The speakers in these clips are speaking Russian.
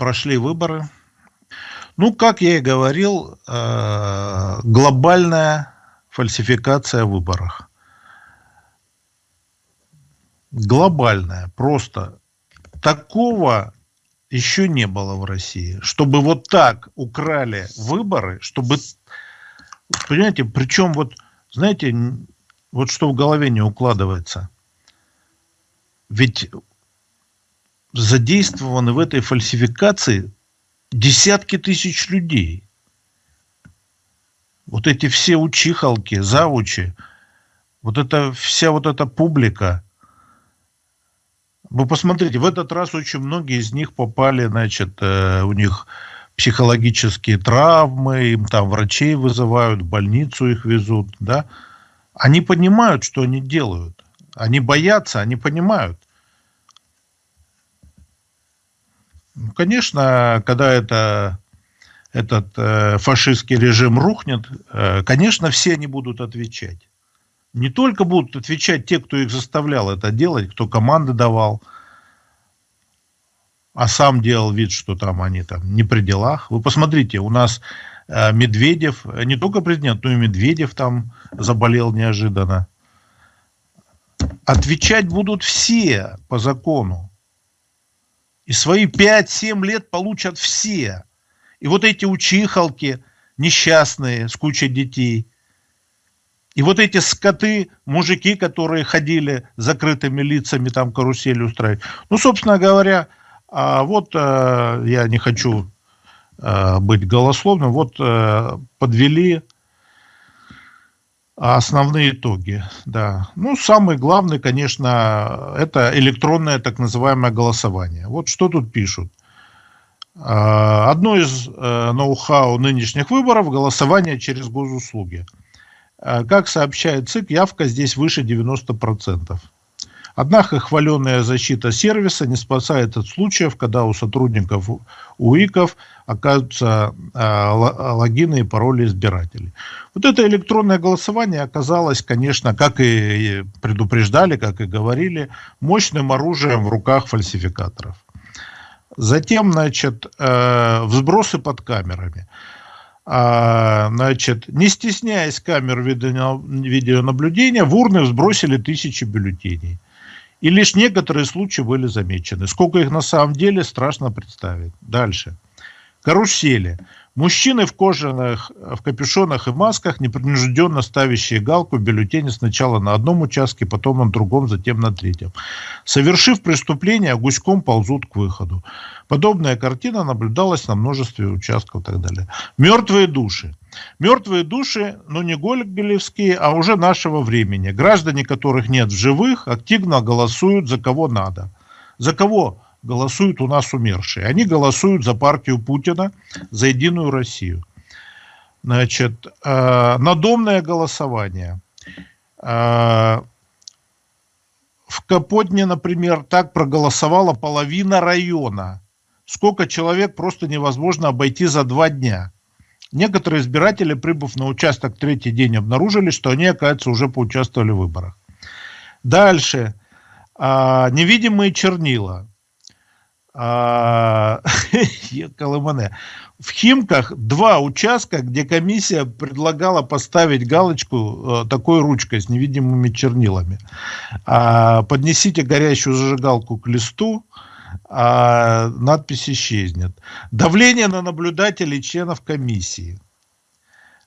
прошли выборы. Ну, как я и говорил, э, глобальная фальсификация в выборах. Глобальная, просто. Такого еще не было в России. Чтобы вот так украли выборы, чтобы... Понимаете, причем вот, знаете, вот что в голове не укладывается. Ведь задействованы в этой фальсификации десятки тысяч людей. Вот эти все учихалки, завучи, вот эта вся вот эта публика. Вы посмотрите, в этот раз очень многие из них попали, значит, э, у них психологические травмы, им там врачей вызывают, в больницу их везут, да. Они понимают, что они делают. Они боятся, они понимают. Ну, конечно, когда это, этот э, фашистский режим рухнет, э, конечно, все они будут отвечать. Не только будут отвечать те, кто их заставлял это делать, кто команды давал, а сам делал вид, что там они там не при делах. Вы посмотрите, у нас э, Медведев, не только президент, но и Медведев там заболел неожиданно. Отвечать будут все по закону. И свои 5-7 лет получат все. И вот эти учихалки несчастные с кучей детей. И вот эти скоты, мужики, которые ходили закрытыми лицами, там карусель устраивать. Ну, собственно говоря, а вот э, я не хочу э, быть голословным, вот э, подвели Основные итоги, да. Ну, самый главный, конечно, это электронное так называемое голосование. Вот что тут пишут. А, одно из э, ноу-хау нынешних выборов – голосование через госуслуги. А, как сообщает ЦИК, явка здесь выше 90%. Однако хваленная защита сервиса не спасает от случаев, когда у сотрудников УИКов оказываются э, логины и пароли избирателей. Вот это электронное голосование оказалось, конечно, как и предупреждали, как и говорили, мощным оружием в руках фальсификаторов. Затем, значит, э, взбросы под камерами. А, значит, не стесняясь камер видеонаблюдения, в урны сбросили тысячи бюллетеней. И лишь некоторые случаи были замечены. Сколько их на самом деле, страшно представить. Дальше. Карусели. Мужчины в кожаных, в капюшонах и масках, непринужденно ставящие галку в бюллетене сначала на одном участке, потом на другом, затем на третьем. Совершив преступление, гуськом ползут к выходу. Подобная картина наблюдалась на множестве участков и так далее. Мертвые души. Мертвые души, ну не гоголевские, а уже нашего времени. Граждане, которых нет в живых, активно голосуют за кого надо. За кого голосуют у нас умершие? Они голосуют за партию Путина, за Единую Россию. Значит, э, надомное голосование. Э, в Капотне, например, так проголосовала половина района. Сколько человек просто невозможно обойти за два дня. Некоторые избиратели, прибыв на участок третий день, обнаружили, что они, оказывается, уже поучаствовали в выборах. Дальше. А, невидимые чернила. А. В Химках два участка, где комиссия предлагала поставить галочку э, такой ручкой с невидимыми чернилами. А, поднесите горящую зажигалку к листу, а надпись исчезнет. Давление на наблюдателей членов комиссии.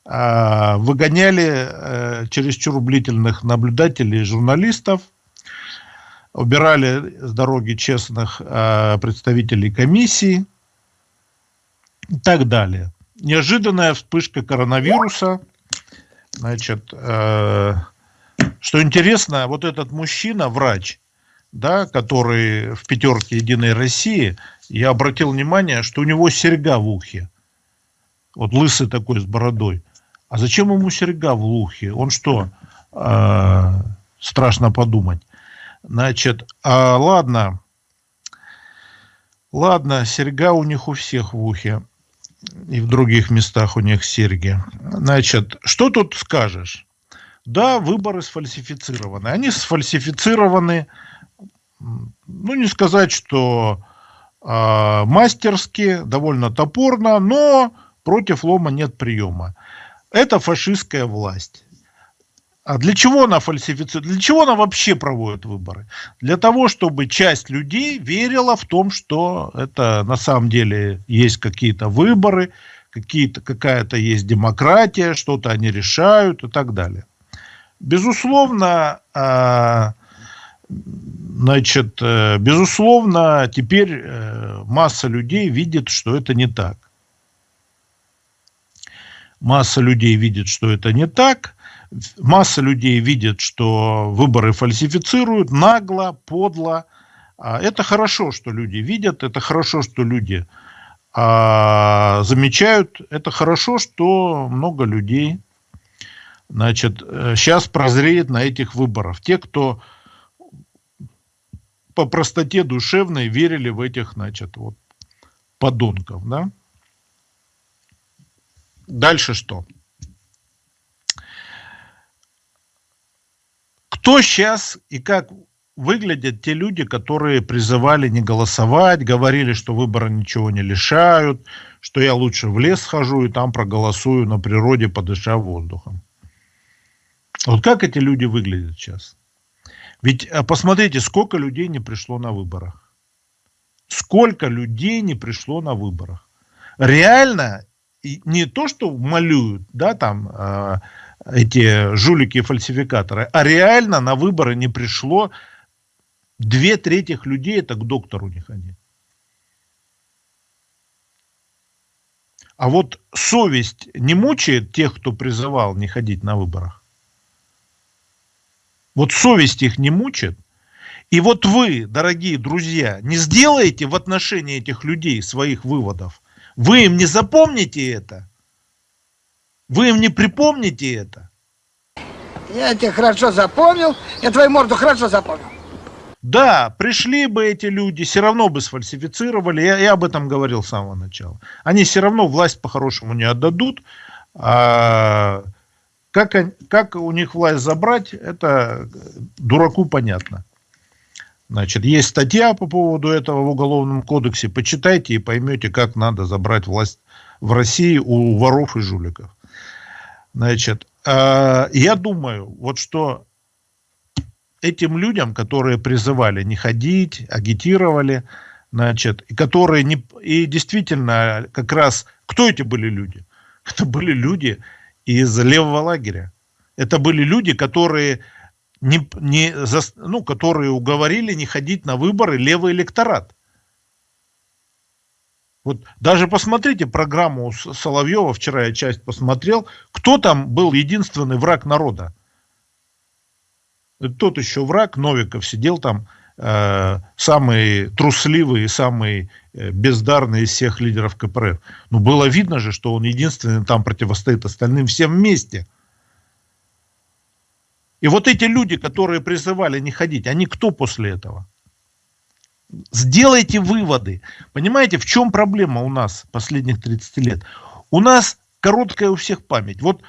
А, выгоняли а, чересчур ублительных наблюдателей и журналистов, убирали с дороги честных а, представителей комиссии и так далее. Неожиданная вспышка коронавируса. Значит, э, что интересно, вот этот мужчина, врач, да, который в пятерке Единой России, я обратил внимание, что у него серьга в ухе. Вот лысый такой с бородой. А зачем ему серьга в ухе? Он что, э, страшно подумать. Значит, а, ладно, ладно, серьга у них у всех в ухе. И в других местах у них серьги. Значит, что тут скажешь? Да, выборы сфальсифицированы. Они сфальсифицированы ну, не сказать, что э, мастерски, довольно топорно, но против лома нет приема. Это фашистская власть. А для чего она фальсифицирует? Для чего она вообще проводит выборы? Для того, чтобы часть людей верила в том, что это на самом деле есть какие-то выборы, какие-то, какая-то есть демократия, что-то они решают и так далее. Безусловно, а, значит, э, безусловно, теперь э, масса людей видит, что это не так. Масса людей видит, что это не так. Масса людей видит, что выборы фальсифицируют нагло, подло. А это хорошо, что люди видят, это хорошо, что люди а, замечают, это хорошо, что много людей значит, сейчас прозреет на этих выборах. Те, кто по простоте душевной верили в этих, значит, вот, подонков, да? Дальше что? Кто сейчас и как выглядят те люди, которые призывали не голосовать, говорили, что выборы ничего не лишают, что я лучше в лес схожу и там проголосую на природе, подыша воздухом. Вот как эти люди выглядят сейчас? Ведь а, посмотрите, сколько людей не пришло на выборах. Сколько людей не пришло на выборах. Реально, не то, что малюют, да, там, э, эти жулики и фальсификаторы, а реально на выборы не пришло две трети людей, это к доктору не ходить. А вот совесть не мучает тех, кто призывал не ходить на выборах? Вот совесть их не мучит. И вот вы, дорогие друзья, не сделаете в отношении этих людей своих выводов. Вы им не запомните это. Вы им не припомните это. Я тебя хорошо запомнил. Я твою морду хорошо запомнил. Да, пришли бы эти люди, все равно бы сфальсифицировали. Я, я об этом говорил с самого начала. Они все равно власть по-хорошему не отдадут. А как, как у них власть забрать, это дураку понятно. Значит, есть статья по поводу этого в Уголовном кодексе. Почитайте и поймете, как надо забрать власть в России у воров и жуликов. Значит, э, я думаю, вот что этим людям, которые призывали не ходить, агитировали, значит, и которые не, и действительно как раз, кто эти были люди? Это были люди, из левого лагеря. Это были люди, которые, не, не, ну, которые уговорили не ходить на выборы левый электорат. Вот даже посмотрите программу Соловьева, вчера я часть посмотрел, кто там был единственный враг народа. Тот еще враг, Новиков, сидел там, э, самый трусливый и самый бездарный из всех лидеров КПРФ. Но было видно же, что он единственный там противостоит остальным всем вместе. И вот эти люди, которые призывали не ходить, они кто после этого? Сделайте выводы. Понимаете, в чем проблема у нас последних 30 лет? У нас короткая у всех память. Вот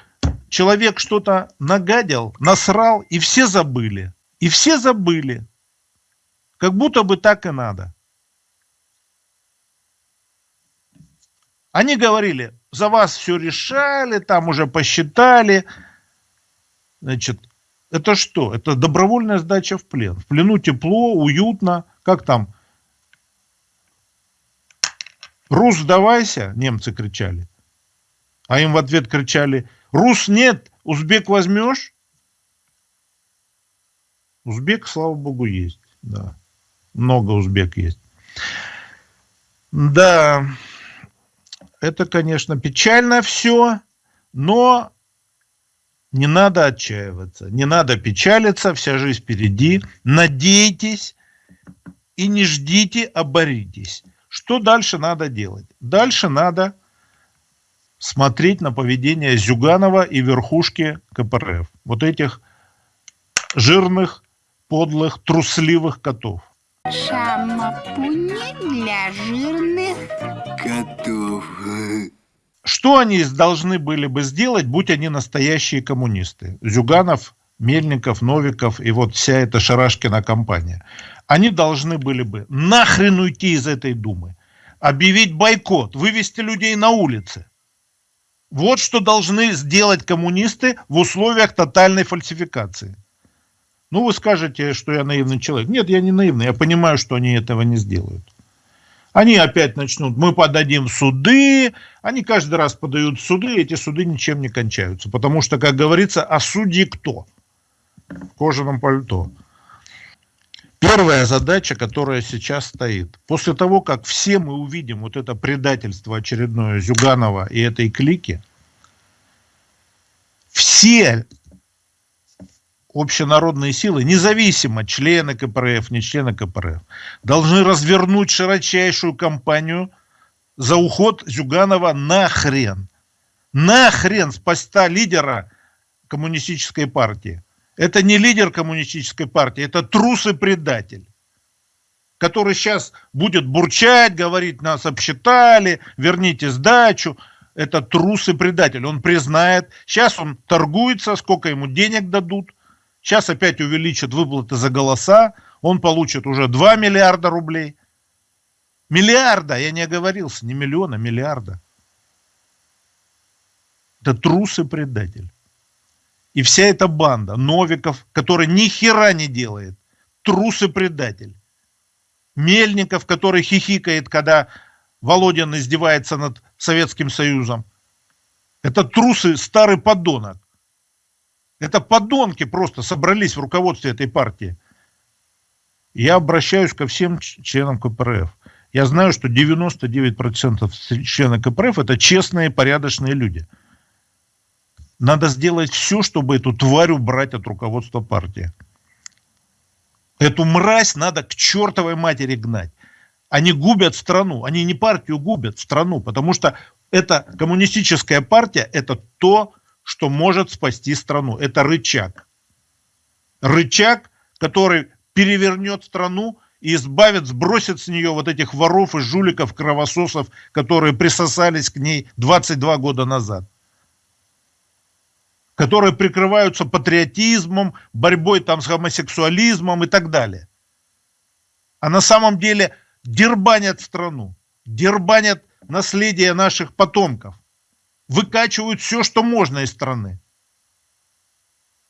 человек что-то нагадил, насрал, и все забыли. И все забыли. Как будто бы так и надо. Они говорили, за вас все решали, там уже посчитали. Значит, это что? Это добровольная сдача в плен. В плену тепло, уютно. Как там? Рус, сдавайся, немцы кричали. А им в ответ кричали, Рус нет, узбек возьмешь? Узбек, слава богу, есть. Да. Много узбек есть. Да. Это, конечно, печально все, но не надо отчаиваться, не надо печалиться, вся жизнь впереди. Надейтесь и не ждите, а боритесь. Что дальше надо делать? Дальше надо смотреть на поведение Зюганова и верхушки КПРФ. Вот этих жирных, подлых, трусливых котов. Шампуни для жирных котов. Что они должны были бы сделать, будь они настоящие коммунисты? Зюганов Мельников, Новиков и вот вся эта Шарашкина компания, они должны были бы нахрен уйти из этой Думы, объявить бойкот, вывести людей на улицы. Вот что должны сделать коммунисты в условиях тотальной фальсификации. Ну, вы скажете, что я наивный человек. Нет, я не наивный, я понимаю, что они этого не сделают. Они опять начнут, мы подадим суды, они каждый раз подают суды, эти суды ничем не кончаются. Потому что, как говорится, а судьи кто? В кожаном пальто. Первая задача, которая сейчас стоит, после того, как все мы увидим вот это предательство очередное Зюганова и этой клики, все общенародные силы, независимо члены КПРФ, не члены КПРФ, должны развернуть широчайшую кампанию за уход Зюганова на хрен. На хрен с поста лидера коммунистической партии. Это не лидер коммунистической партии, это трус и предатель который сейчас будет бурчать, говорить, нас обсчитали, верните сдачу. Это трус и предатель. Он признает. Сейчас он торгуется, сколько ему денег дадут. Сейчас опять увеличат выплаты за голоса, он получит уже 2 миллиарда рублей. Миллиарда, я не оговорился, не миллиона, миллиарда. Это трус и предатель. И вся эта банда Новиков, который ни хера не делает, трус и предатель. Мельников, который хихикает, когда Володин издевается над Советским Союзом. Это трусы, старый подонок. Это подонки просто собрались в руководстве этой партии. Я обращаюсь ко всем членам КПРФ. Я знаю, что 99% членов КПРФ это честные, порядочные люди. Надо сделать все, чтобы эту тварь убрать от руководства партии. Эту мразь надо к чертовой матери гнать. Они губят страну. Они не партию губят, страну. Потому что эта коммунистическая партия, это то, что может спасти страну. Это рычаг. Рычаг, который перевернет страну и избавит, сбросит с нее вот этих воров и жуликов, кровососов, которые присосались к ней 22 года назад. Которые прикрываются патриотизмом, борьбой там с гомосексуализмом и так далее. А на самом деле дербанят страну, дербанят наследие наших потомков выкачивают все, что можно из страны.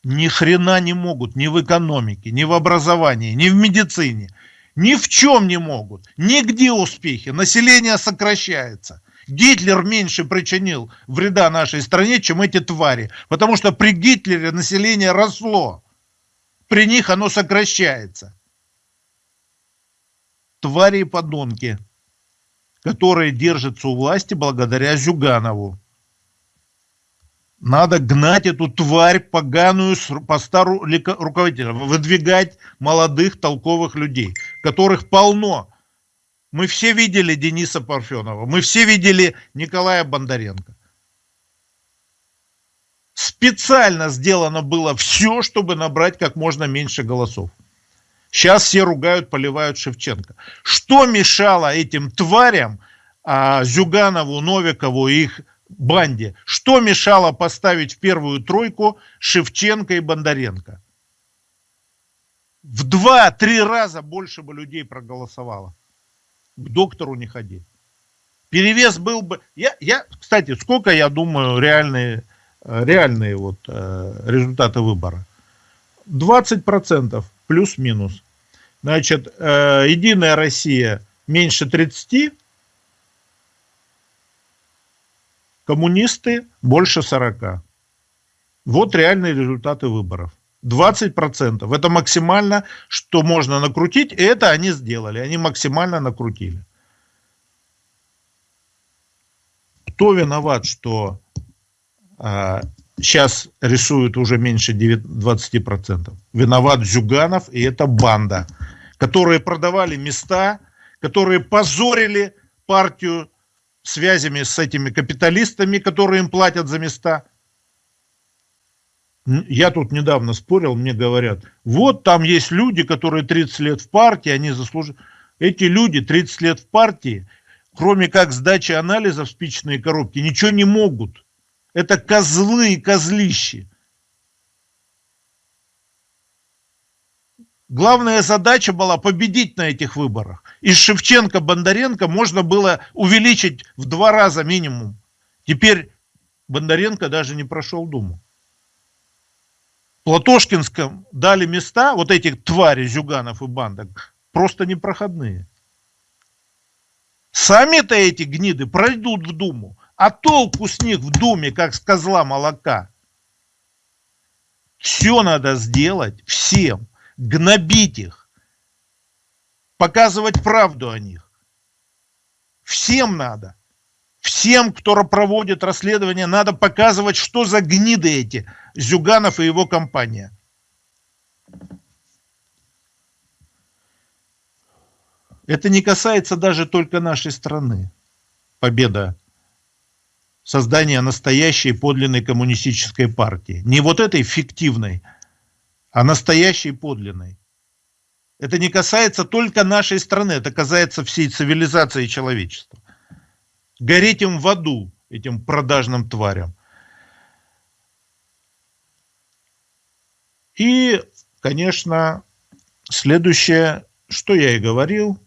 Ни хрена не могут ни в экономике, ни в образовании, ни в медицине. Ни в чем не могут. Нигде успехи. Население сокращается. Гитлер меньше причинил вреда нашей стране, чем эти твари. Потому что при Гитлере население росло. При них оно сокращается. Твари и подонки, которые держатся у власти благодаря Зюганову. Надо гнать эту тварь поганую по стару руководителя, выдвигать молодых толковых людей, которых полно. Мы все видели Дениса Парфенова, мы все видели Николая Бондаренко. Специально сделано было все, чтобы набрать как можно меньше голосов. Сейчас все ругают, поливают Шевченко. Что мешало этим тварям, а, Зюганову, Новикову и их банде. Что мешало поставить в первую тройку Шевченко и Бондаренко? В два-три раза больше бы людей проголосовало. К доктору не ходи. Перевес был бы... Я, я, кстати, сколько, я думаю, реальные, реальные вот, э, результаты выбора? 20% плюс-минус. Значит, э, Единая Россия меньше 30%, коммунисты больше 40. Вот реальные результаты выборов. 20%. Это максимально, что можно накрутить, и это они сделали. Они максимально накрутили. Кто виноват, что а, сейчас рисуют уже меньше 20%? Виноват Зюганов и эта банда, которые продавали места, которые позорили партию связями с этими капиталистами, которые им платят за места. Я тут недавно спорил, мне говорят, вот там есть люди, которые 30 лет в партии, они заслужили. Эти люди 30 лет в партии, кроме как сдачи анализов в спичные коробки, ничего не могут. Это козлы и козлищи. Главная задача была победить на этих выборах. Из Шевченко Бондаренко можно было увеличить в два раза минимум. Теперь Бондаренко даже не прошел Думу. Платошкинском дали места, вот этих твари, Зюганов и Бандок, просто непроходные. Сами-то эти гниды пройдут в Думу, а толку с них в Думе, как с козла молока. Все надо сделать всем, гнобить их, показывать правду о них. Всем надо. Всем, кто проводит расследование, надо показывать, что за гниды эти Зюганов и его компания. Это не касается даже только нашей страны. Победа создания настоящей подлинной коммунистической партии. Не вот этой фиктивной, а настоящей подлинной. Это не касается только нашей страны, это касается всей цивилизации человечества. Гореть им в аду, этим продажным тварям. И, конечно, следующее, что я и говорил,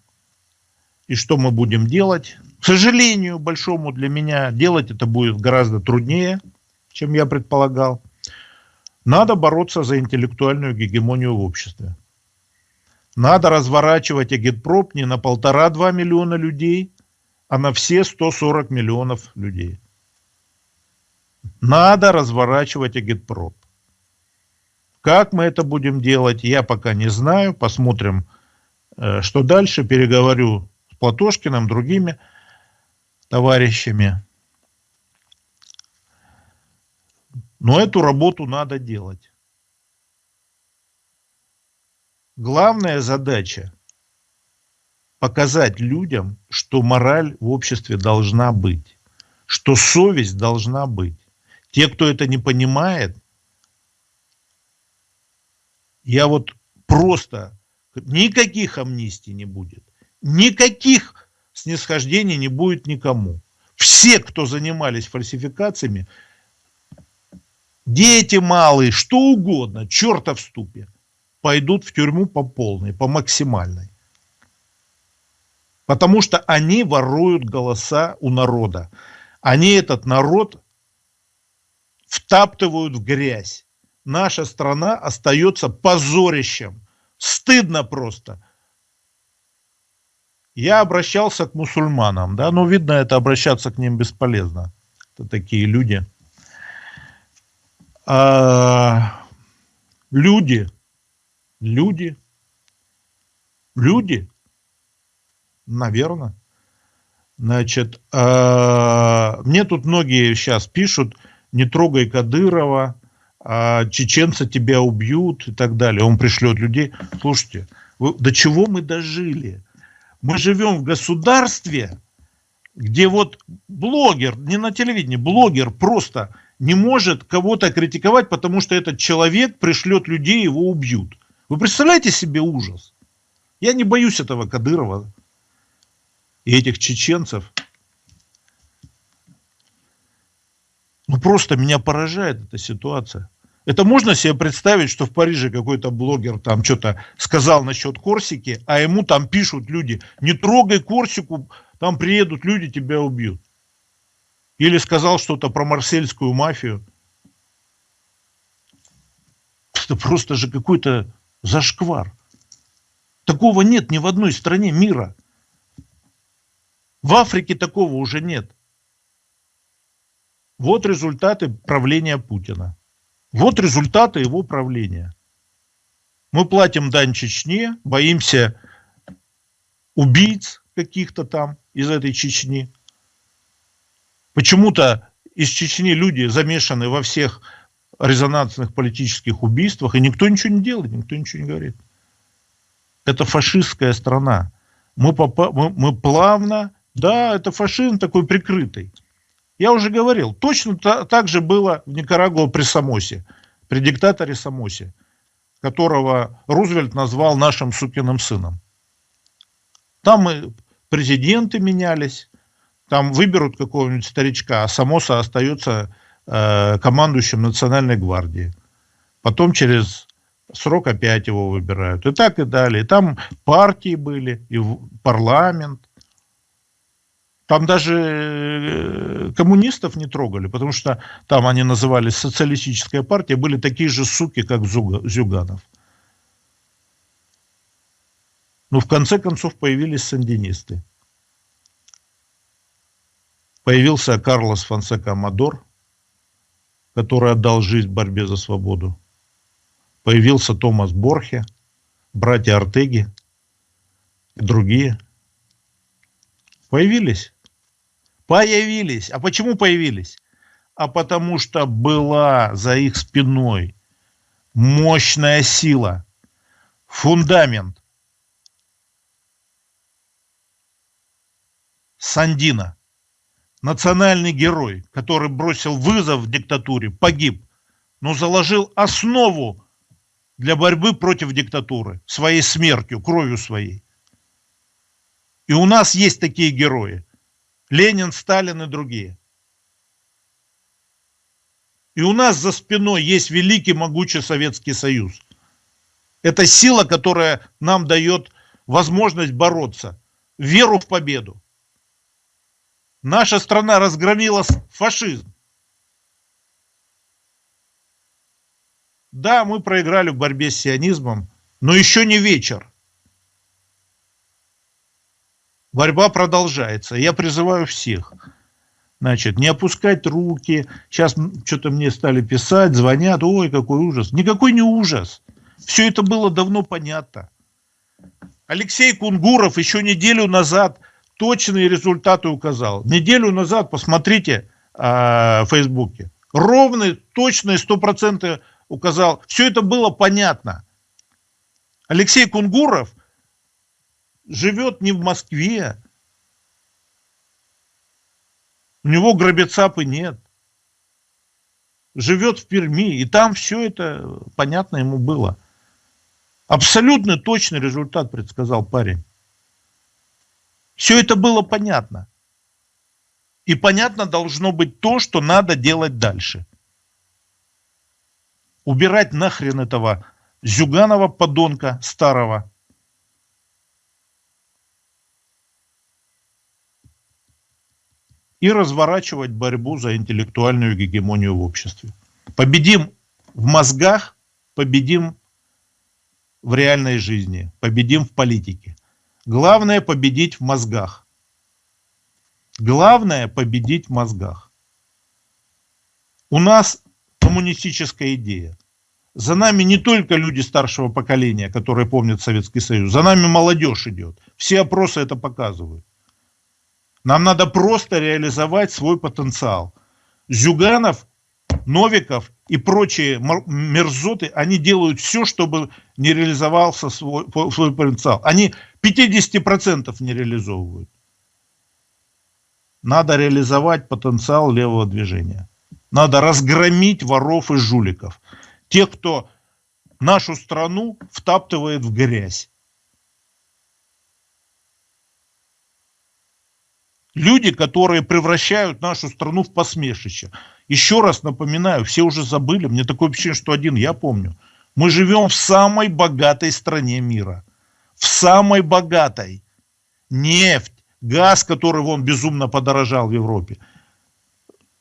и что мы будем делать. К сожалению, большому для меня, делать это будет гораздо труднее, чем я предполагал. Надо бороться за интеллектуальную гегемонию в обществе. Надо разворачивать агитпроп не на полтора-два миллиона людей, а на все 140 миллионов людей. Надо разворачивать агитпроп. Как мы это будем делать, я пока не знаю. Посмотрим, э, что дальше. Переговорю с Платошкиным, другими товарищами. Но эту работу надо делать. Главная задача показать людям, что мораль в обществе должна быть, что совесть должна быть. Те, кто это не понимает, я вот просто никаких амнистий не будет, никаких снисхождений не будет никому. Все, кто занимались фальсификациями, дети малые, что угодно, черта в ступе, пойдут в тюрьму по полной, по максимальной. Потому что они воруют голоса у народа. Они этот народ втаптывают в грязь. Наша страна остается позорищем. Стыдно просто. Я обращался к мусульманам, да, но видно, это обращаться к ним бесполезно. Это такие люди. А, люди, люди, люди Наверное. Значит, э, мне тут многие сейчас пишут, не трогай Кадырова, э, чеченцы тебя убьют и так далее. Он пришлет людей. Слушайте, вы, до чего мы дожили? Мы живем в государстве, где вот блогер, не на телевидении, блогер просто не может кого-то критиковать, потому что этот человек пришлет людей, его убьют. Вы представляете себе ужас? Я не боюсь этого Кадырова и этих чеченцев. Ну просто меня поражает эта ситуация. Это можно себе представить, что в Париже какой-то блогер там что-то сказал насчет Корсики, а ему там пишут люди, не трогай Корсику, там приедут люди, тебя убьют. Или сказал что-то про марсельскую мафию. Это просто же какой-то зашквар. Такого нет ни в одной стране мира. В Африке такого уже нет. Вот результаты правления Путина. Вот результаты его правления. Мы платим дань Чечне, боимся убийц каких-то там из этой Чечни. Почему-то из Чечни люди замешаны во всех резонансных политических убийствах, и никто ничего не делает, никто ничего не говорит. Это фашистская страна. Мы, попа мы, мы плавно да, это фашизм такой прикрытый. Я уже говорил, точно так же было в Никарагуа при Самосе, при диктаторе Самосе, которого Рузвельт назвал нашим сукиным сыном. Там и президенты менялись, там выберут какого-нибудь старичка, а Самоса остается э, командующим национальной гвардии. Потом через срок опять его выбирают. И так и далее. Там партии были, и парламент. Там даже э, коммунистов не трогали, потому что там они назывались социалистическая партия, были такие же суки, как Зюганов. Но в конце концов появились сандинисты. Появился Карлос Фонсека Амадор, который отдал жизнь в борьбе за свободу. Появился Томас Борхе, братья Артеги и другие. Появились. Появились. А почему появились? А потому что была за их спиной мощная сила, фундамент, Сандина, национальный герой, который бросил вызов диктатуре, погиб, но заложил основу для борьбы против диктатуры своей смертью, кровью своей. И у нас есть такие герои. Ленин, Сталин и другие. И у нас за спиной есть великий могучий Советский Союз. Это сила, которая нам дает возможность бороться, веру в победу. Наша страна разгромила фашизм. Да, мы проиграли в борьбе с сионизмом, но еще не вечер. Борьба продолжается. Я призываю всех, значит, не опускать руки. Сейчас что-то мне стали писать, звонят, ой, какой ужас. Никакой не ужас. Все это было давно понятно. Алексей Кунгуров еще неделю назад точные результаты указал. Неделю назад, посмотрите э, в Фейсбуке, ровные, точные, стопроцентные указал. Все это было понятно. Алексей Кунгуров живет не в Москве. У него грабецапы нет. Живет в Перми. И там все это понятно ему было. Абсолютно точный результат предсказал парень. Все это было понятно. И понятно должно быть то, что надо делать дальше. Убирать нахрен этого Зюганова подонка старого. И разворачивать борьбу за интеллектуальную гегемонию в обществе. Победим в мозгах, победим в реальной жизни, победим в политике. Главное победить в мозгах. Главное победить в мозгах. У нас коммунистическая идея. За нами не только люди старшего поколения, которые помнят Советский Союз, за нами молодежь идет. Все опросы это показывают. Нам надо просто реализовать свой потенциал. Зюганов, Новиков и прочие мерзоты, они делают все, чтобы не реализовался свой, свой потенциал. Они 50% не реализовывают. Надо реализовать потенциал левого движения. Надо разгромить воров и жуликов. Тех, кто нашу страну втаптывает в грязь. Люди, которые превращают нашу страну в посмешище. Еще раз напоминаю, все уже забыли, мне такое ощущение, что один я помню. Мы живем в самой богатой стране мира в самой богатой. Нефть, газ, который вон безумно подорожал в Европе.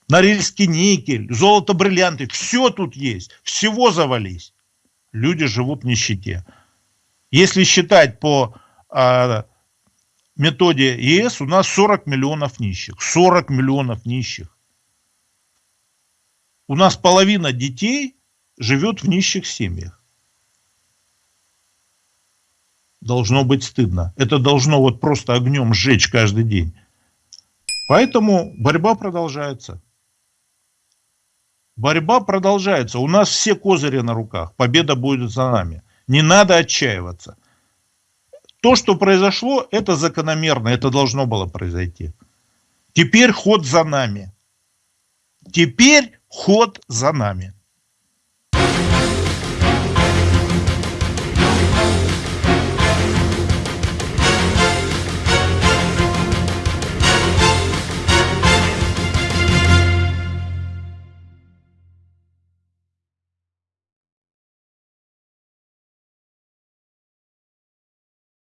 Норильский никель, золото, бриллианты, все тут есть, всего завались. Люди живут в нищете. Если считать по а, методе ЕС, у нас 40 миллионов нищих. 40 миллионов нищих. У нас половина детей живет в нищих семьях. должно быть стыдно. Это должно вот просто огнем сжечь каждый день. Поэтому борьба продолжается. Борьба продолжается. У нас все козыри на руках. Победа будет за нами. Не надо отчаиваться. То, что произошло, это закономерно. Это должно было произойти. Теперь ход за нами. Теперь ход за нами.